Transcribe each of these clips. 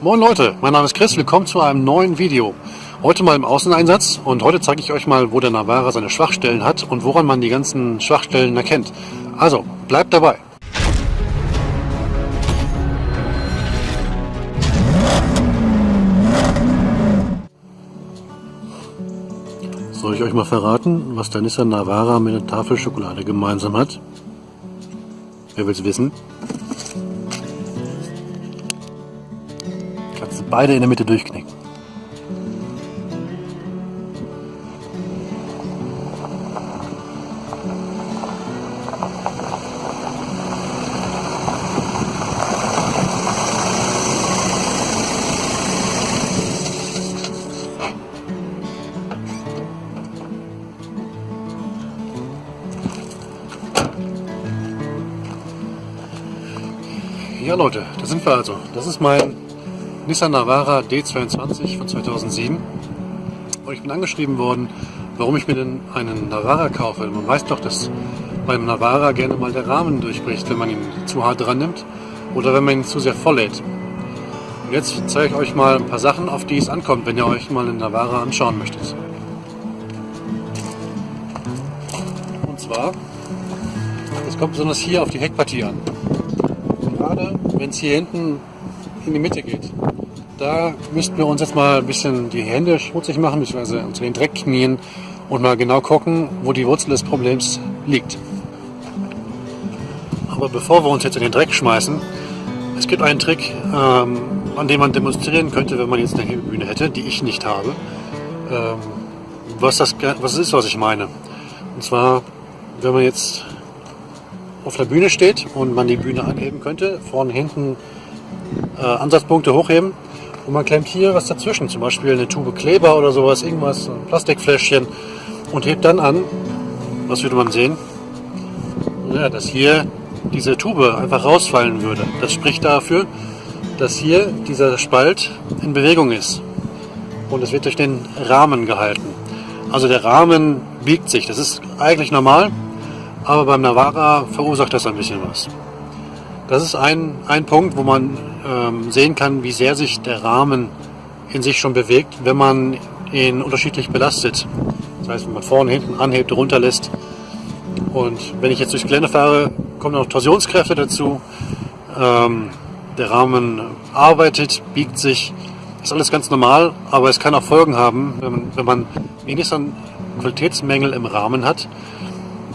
Moin Leute, mein Name ist Chris, willkommen zu einem neuen Video. Heute mal im Außeneinsatz und heute zeige ich euch mal, wo der Navara seine Schwachstellen hat und woran man die ganzen Schwachstellen erkennt. Also, bleibt dabei. Soll ich euch mal verraten, was der Nissan Navara mit der Tafel Schokolade gemeinsam hat? Wer will's wissen? Beide in der Mitte durchknicken. Ja Leute, da sind wir also. Das ist mein Nissan Navara D22 von 2007. Und ich bin angeschrieben worden, warum ich mir denn einen Navara kaufe. Man weiß doch, dass beim Navara gerne mal der Rahmen durchbricht, wenn man ihn zu hart dran nimmt oder wenn man ihn zu sehr voll lädt. Und jetzt zeige ich euch mal ein paar Sachen, auf die es ankommt, wenn ihr euch mal einen Navara anschauen möchtet. Und zwar, es kommt besonders hier auf die Heckpartie an gerade, wenn es hier hinten in die Mitte geht. Da müssten wir uns jetzt mal ein bisschen die Hände schmutzig machen, beziehungsweise unter den Dreck knien und mal genau gucken, wo die Wurzel des Problems liegt. Aber bevor wir uns jetzt in den Dreck schmeißen, es gibt einen Trick, ähm, an dem man demonstrieren könnte, wenn man jetzt eine Hebebühne hätte, die ich nicht habe. Ähm, was, das, was ist, was ich meine. Und zwar, wenn man jetzt auf der Bühne steht und man die Bühne anheben könnte, vorne, hinten äh, Ansatzpunkte hochheben und man klemmt hier was dazwischen, zum Beispiel eine Tube Kleber oder sowas, irgendwas, ein Plastikfläschchen und hebt dann an, was würde man sehen? Ja, dass hier diese Tube einfach rausfallen würde. Das spricht dafür, dass hier dieser Spalt in Bewegung ist und es wird durch den Rahmen gehalten. Also der Rahmen biegt sich, das ist eigentlich normal, aber beim Navara verursacht das ein bisschen was. Das ist ein, ein Punkt, wo man ähm, sehen kann, wie sehr sich der Rahmen in sich schon bewegt, wenn man ihn unterschiedlich belastet. Das heißt, wenn man vorne, hinten anhebt, runterlässt. Und wenn ich jetzt durchs Gelände fahre, kommen noch Torsionskräfte dazu. Ähm, der Rahmen arbeitet, biegt sich. Das ist alles ganz normal, aber es kann auch Folgen haben, wenn man, wenn man wenigstens Qualitätsmängel im Rahmen hat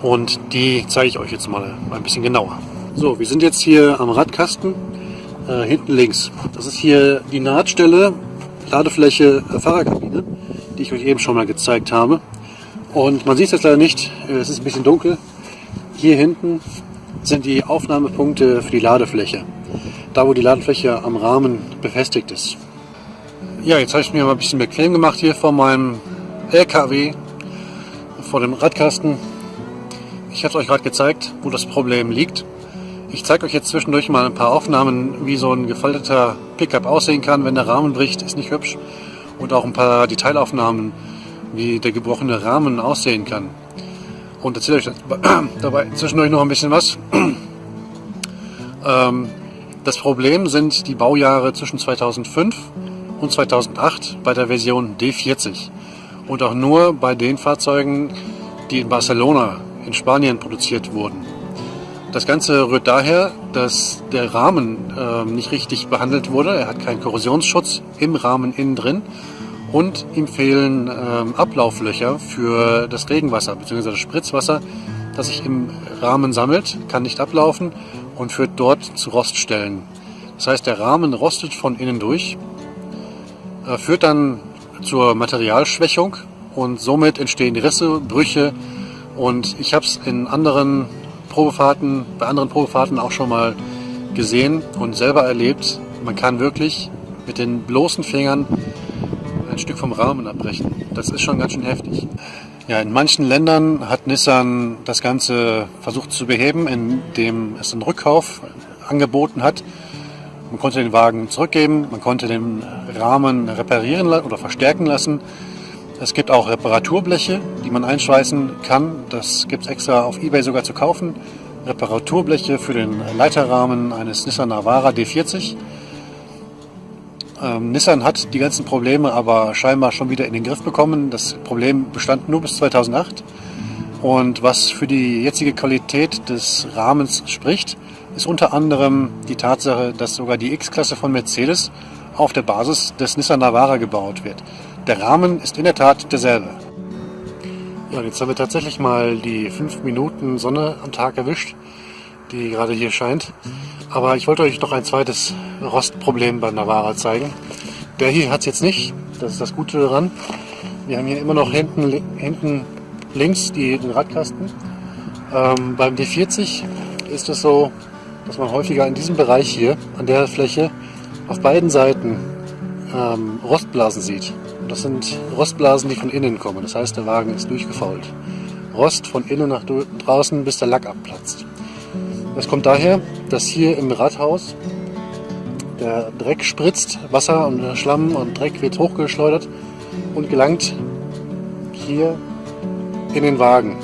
und die zeige ich euch jetzt mal ein bisschen genauer. So, wir sind jetzt hier am Radkasten, äh, hinten links. Das ist hier die Nahtstelle, Ladefläche äh, Fahrerkabine, die ich euch eben schon mal gezeigt habe. Und man sieht es jetzt leider nicht, äh, es ist ein bisschen dunkel. Hier hinten sind die Aufnahmepunkte für die Ladefläche. Da, wo die Ladefläche am Rahmen befestigt ist. Ja, jetzt habe ich mir mal ein bisschen bequem gemacht hier vor meinem LKW, vor dem Radkasten. Ich habe euch gerade gezeigt, wo das Problem liegt. Ich zeige euch jetzt zwischendurch mal ein paar Aufnahmen, wie so ein gefalteter Pickup aussehen kann, wenn der Rahmen bricht. Ist nicht hübsch. Und auch ein paar Detailaufnahmen, wie der gebrochene Rahmen aussehen kann. Und erzähle euch dabei zwischendurch noch ein bisschen was. Ähm, das Problem sind die Baujahre zwischen 2005 und 2008 bei der Version D40. Und auch nur bei den Fahrzeugen, die in Barcelona in Spanien produziert wurden. Das Ganze rührt daher, dass der Rahmen äh, nicht richtig behandelt wurde. Er hat keinen Korrosionsschutz im Rahmen innen drin und ihm fehlen äh, Ablauflöcher für das Regenwasser bzw. das Spritzwasser, das sich im Rahmen sammelt, kann nicht ablaufen und führt dort zu Roststellen. Das heißt, der Rahmen rostet von innen durch, äh, führt dann zur Materialschwächung und somit entstehen Risse, Brüche, und ich habe es in anderen Probefahrten, bei anderen Probefahrten auch schon mal gesehen und selber erlebt. Man kann wirklich mit den bloßen Fingern ein Stück vom Rahmen abbrechen. Das ist schon ganz schön heftig. Ja, in manchen Ländern hat Nissan das Ganze versucht zu beheben, indem es einen Rückkauf angeboten hat. Man konnte den Wagen zurückgeben, man konnte den Rahmen reparieren oder verstärken lassen. Es gibt auch Reparaturbleche, die man einschweißen kann. Das gibt es extra auf Ebay sogar zu kaufen. Reparaturbleche für den Leiterrahmen eines Nissan Navara D40. Ähm, Nissan hat die ganzen Probleme aber scheinbar schon wieder in den Griff bekommen. Das Problem bestand nur bis 2008. Und was für die jetzige Qualität des Rahmens spricht, ist unter anderem die Tatsache, dass sogar die X-Klasse von Mercedes auf der Basis des Nissan Navara gebaut wird. Der Rahmen ist in der Tat derselbe. Ja, jetzt haben wir tatsächlich mal die 5 Minuten Sonne am Tag erwischt, die gerade hier scheint. Aber ich wollte euch noch ein zweites Rostproblem beim Navara zeigen. Der hier hat es jetzt nicht, das ist das Gute daran. Wir haben hier immer noch hinten, hinten links die, den Radkasten. Ähm, beim D40 ist es so, dass man häufiger in diesem Bereich hier, an der Fläche, auf beiden Seiten ähm, Rostblasen sieht. Das sind Rostblasen, die von innen kommen. Das heißt, der Wagen ist durchgefault. Rost von innen nach draußen, bis der Lack abplatzt. Das kommt daher, dass hier im Radhaus der Dreck spritzt, Wasser und Schlamm und Dreck wird hochgeschleudert und gelangt hier in den Wagen.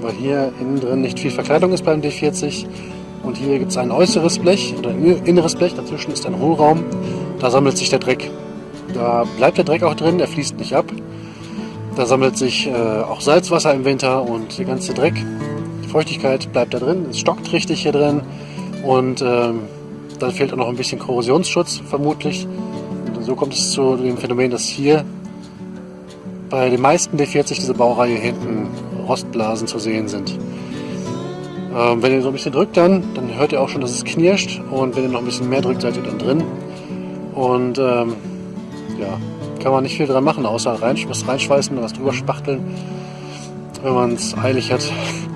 Weil hier innen drin nicht viel Verkleidung ist beim D40 und hier gibt es ein äußeres Blech oder ein inneres Blech, dazwischen ist ein Hohlraum, da sammelt sich der Dreck. Da bleibt der Dreck auch drin, der fließt nicht ab. Da sammelt sich äh, auch Salzwasser im Winter und der ganze Dreck Feuchtigkeit bleibt da drin, es stockt richtig hier drin und ähm, dann fehlt auch noch ein bisschen Korrosionsschutz vermutlich. Und so kommt es zu dem Phänomen, dass hier bei den meisten D40 diese Baureihe hinten Rostblasen zu sehen sind. Ähm, wenn ihr so ein bisschen drückt dann, dann hört ihr auch schon, dass es knirscht und wenn ihr noch ein bisschen mehr drückt, seid ihr dann drin. Und ähm, ja, kann man nicht viel dran machen, außer was reinschweißen was drüber spachteln, wenn man es eilig hat.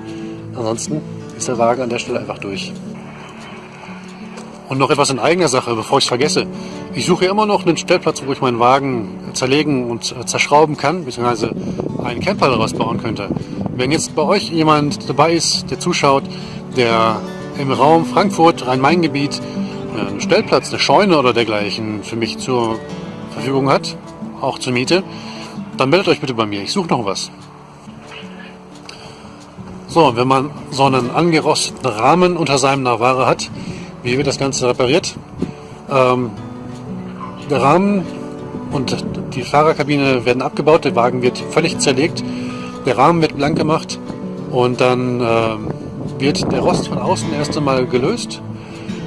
Ansonsten ist der Wagen an der Stelle einfach durch. Und noch etwas in eigener Sache, bevor ich es vergesse. Ich suche immer noch einen Stellplatz, wo ich meinen Wagen zerlegen und zerschrauben kann, beziehungsweise einen Camper daraus bauen könnte. Wenn jetzt bei euch jemand dabei ist, der zuschaut, der im Raum Frankfurt, Rhein-Main-Gebiet, einen Stellplatz, eine Scheune oder dergleichen für mich zur Verfügung hat, auch zur Miete, dann meldet euch bitte bei mir. Ich suche noch was. So, wenn man so einen angerosteten Rahmen unter seinem Navara hat, wie wird das Ganze repariert? Ähm, der Rahmen und die Fahrerkabine werden abgebaut, der Wagen wird völlig zerlegt, der Rahmen wird blank gemacht und dann ähm, wird der Rost von außen erst einmal gelöst.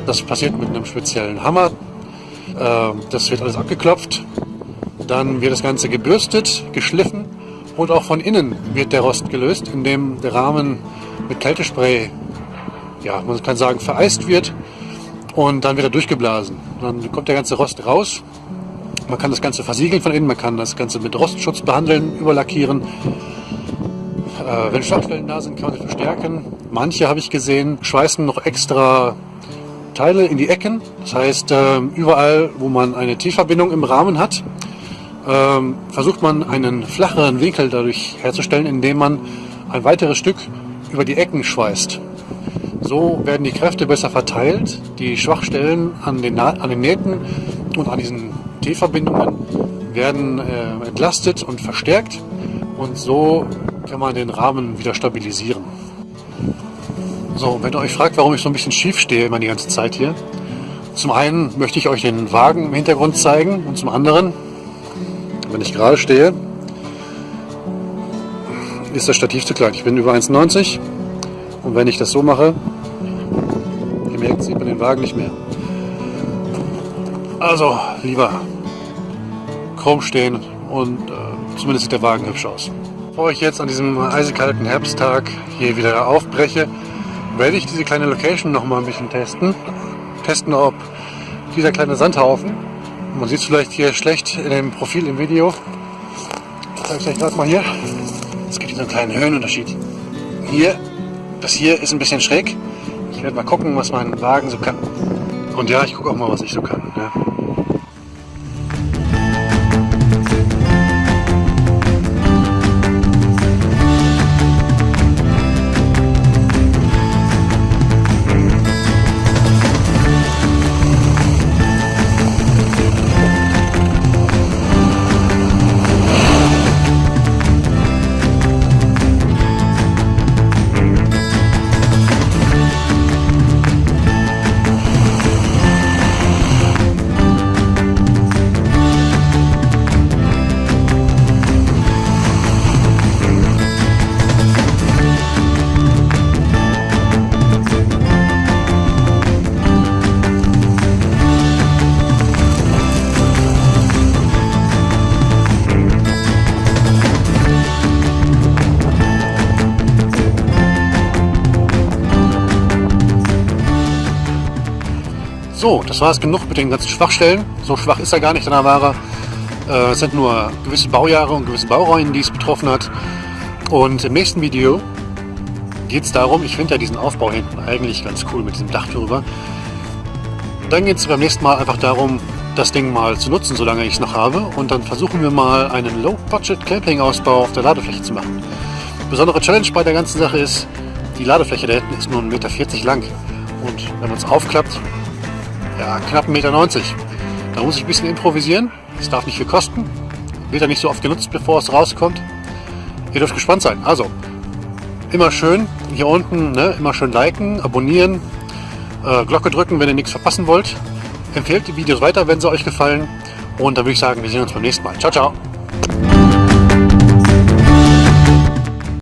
Das passiert mit einem speziellen Hammer. Ähm, das wird alles abgeklopft. Dann wird das Ganze gebürstet, geschliffen und auch von innen wird der Rost gelöst, indem der Rahmen mit Kältespray, ja, man kann sagen, vereist wird und dann wird er durchgeblasen. Dann kommt der ganze Rost raus. Man kann das Ganze versiegeln von innen, man kann das Ganze mit Rostschutz behandeln, überlackieren. Äh, wenn Schwachstellen da sind, kann man sie verstärken. Manche habe ich gesehen, schweißen noch extra Teile in die Ecken. Das heißt, äh, überall, wo man eine Tiefverbindung im Rahmen hat, ähm, versucht man einen flacheren Winkel dadurch herzustellen, indem man ein weiteres Stück über die Ecken schweißt. So werden die Kräfte besser verteilt, die Schwachstellen an den, an den Nähten und an diesen T-Verbindungen werden äh, entlastet und verstärkt und so kann man den Rahmen wieder stabilisieren. So, wenn ihr euch fragt, warum ich so ein bisschen schief stehe immer die ganze Zeit hier, zum einen möchte ich euch den Wagen im Hintergrund zeigen und zum anderen wenn ich gerade stehe, ist das Stativ zu klein. Ich bin über 1,90 und wenn ich das so mache, ihr merkt, sieht man den Wagen nicht mehr. Also lieber krumm stehen und äh, zumindest sieht der Wagen hübsch aus. Bevor ich jetzt an diesem eisekalten Herbsttag hier wieder aufbreche, werde ich diese kleine Location noch mal ein bisschen testen. Testen, ob dieser kleine Sandhaufen man sieht es vielleicht hier schlecht in dem Profil im Video. Ich zeige es euch gerade mal hier. Es gibt hier so einen kleinen Höhenunterschied. Hier, das hier ist ein bisschen schräg. Ich werde mal gucken, was mein Wagen so kann. Und ja, ich gucke auch mal, was ich so kann. Ja. So, das war es genug mit den ganzen Schwachstellen. So schwach ist er gar nicht, der Navara. Äh, es sind nur gewisse Baujahre und gewisse Baureihen, die es betroffen hat. Und im nächsten Video geht es darum, ich finde ja diesen Aufbau hinten eigentlich ganz cool mit diesem Dach drüber. Dann geht es beim nächsten Mal einfach darum, das Ding mal zu nutzen, solange ich es noch habe. Und dann versuchen wir mal einen Low-Budget-Camping-Ausbau auf der Ladefläche zu machen. Besondere Challenge bei der ganzen Sache ist, die Ladefläche da hinten ist nur 1,40 Meter lang. Und wenn man es aufklappt, ja, knapp 1,90 Meter. Da muss ich ein bisschen improvisieren. Es darf nicht viel kosten. Wird ja nicht so oft genutzt, bevor es rauskommt. Ihr dürft gespannt sein. Also, immer schön hier unten, ne, immer schön liken, abonnieren, äh, Glocke drücken, wenn ihr nichts verpassen wollt. Empfehlt die Videos weiter, wenn sie euch gefallen. Und dann würde ich sagen, wir sehen uns beim nächsten Mal. Ciao, ciao.